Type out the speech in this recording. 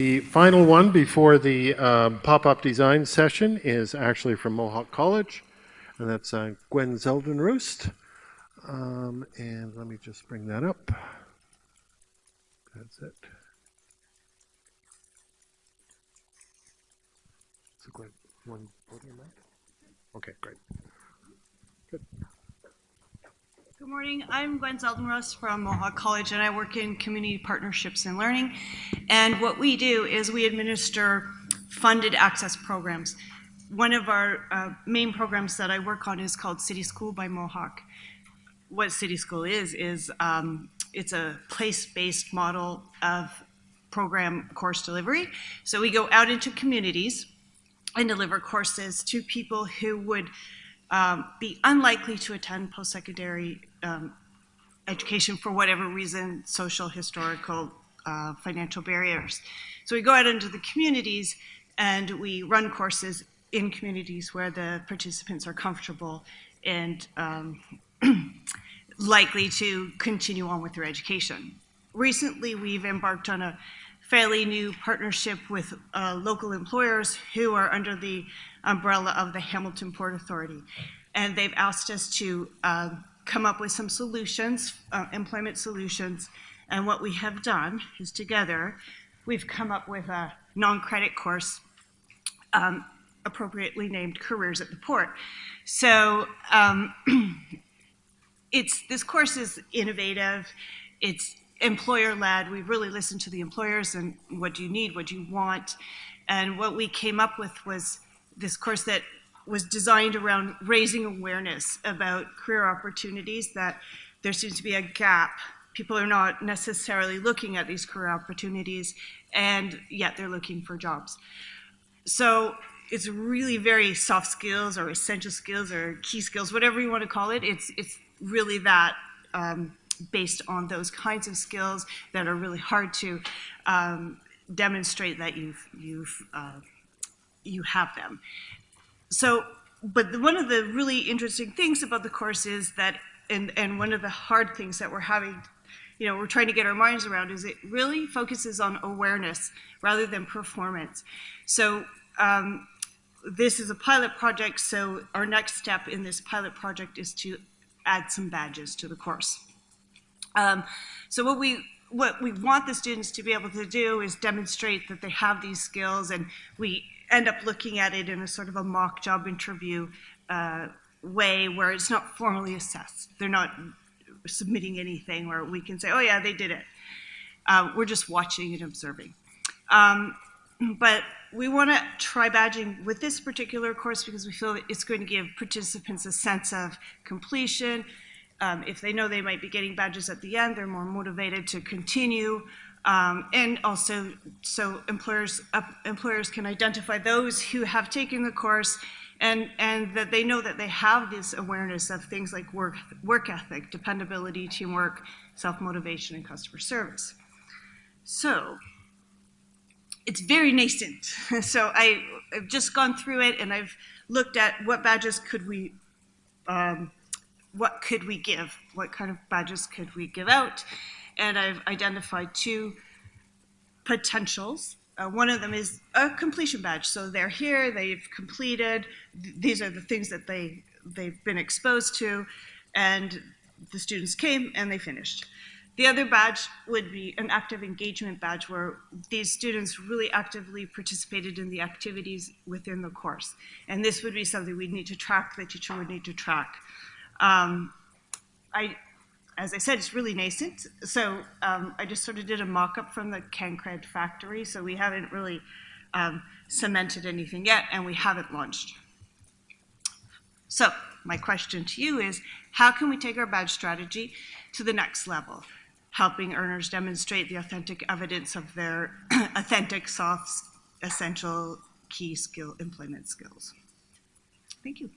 The final one before the um, pop-up design session is actually from Mohawk College, and that's uh, Gwen Zeldin-Roost. Um, and let me just bring that up. That's it. So Gwen, one podium mic? Okay, great. Good morning. I'm Gwen Zeldin-Roost from Mohawk College, and I work in community partnerships and learning. And what we do is we administer funded access programs. One of our uh, main programs that I work on is called City School by Mohawk. What City School is, is um, it's a place-based model of program course delivery. So we go out into communities and deliver courses to people who would um, be unlikely to attend post-secondary um, education for whatever reason, social, historical, uh, financial barriers. So we go out into the communities and we run courses in communities where the participants are comfortable and um, likely to continue on with their education. Recently, we've embarked on a fairly new partnership with uh, local employers who are under the umbrella of the Hamilton Port Authority. And they've asked us to uh, come up with some solutions, uh, employment solutions. And what we have done is together, we've come up with a non-credit course um, appropriately named Careers at the Port. So um, it's, this course is innovative. It's employer-led. We really listened to the employers and what do you need, what do you want. And what we came up with was this course that was designed around raising awareness about career opportunities, that there seems to be a gap. People are not necessarily looking at these career opportunities, and yet they're looking for jobs. So it's really very soft skills or essential skills or key skills, whatever you want to call it. It's, it's really that um, based on those kinds of skills that are really hard to um, demonstrate that you've, you've uh, you have them. So, but one of the really interesting things about the course is that, and, and one of the hard things that we're having, you know, we're trying to get our minds around is it really focuses on awareness rather than performance. So um, this is a pilot project, so our next step in this pilot project is to add some badges to the course. Um, so what we what we want the students to be able to do is demonstrate that they have these skills and we end up looking at it in a sort of a mock job interview uh, way where it's not formally assessed. They're not submitting anything where we can say, oh yeah, they did it. Uh, we're just watching and observing. Um, but we want to try badging with this particular course because we feel that it's going to give participants a sense of completion. Um, if they know they might be getting badges at the end, they're more motivated to continue. Um, and also, so employers, uh, employers can identify those who have taken the course and, and that they know that they have this awareness of things like work, work ethic, dependability, teamwork, self-motivation, and customer service. So, it's very nascent. so I, have just gone through it and I've looked at what badges could we, um, what could we give? What kind of badges could we give out? And I've identified two potentials. Uh, one of them is a completion badge. So they're here, they've completed, th these are the things that they, they've been exposed to, and the students came and they finished. The other badge would be an active engagement badge where these students really actively participated in the activities within the course. And this would be something we'd need to track, the teacher would need to track. Um, I, as I said, it's really nascent. So um, I just sort of did a mock-up from the CanCred factory. So we haven't really um, cemented anything yet, and we haven't launched. So my question to you is, how can we take our badge strategy to the next level, helping earners demonstrate the authentic evidence of their authentic, soft, essential, key skill employment skills? Thank you.